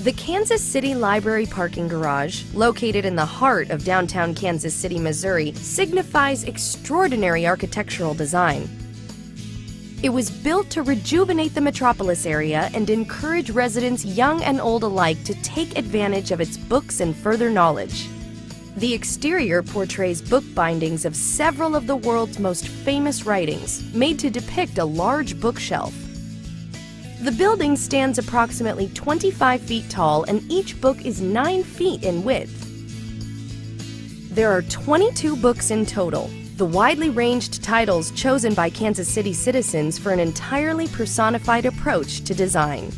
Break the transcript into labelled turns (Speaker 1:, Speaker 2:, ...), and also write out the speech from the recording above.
Speaker 1: The Kansas City Library parking garage, located in the heart of downtown Kansas City, Missouri, signifies extraordinary architectural design. It was built to rejuvenate the metropolis area and encourage residents young and old alike to take advantage of its books and further knowledge. The exterior portrays book bindings of several of the world's most famous writings, made to depict a large bookshelf. The building stands approximately 25 feet tall and each book is 9 feet in width. There are 22 books in total, the widely ranged titles chosen by Kansas City citizens for an entirely personified approach to design.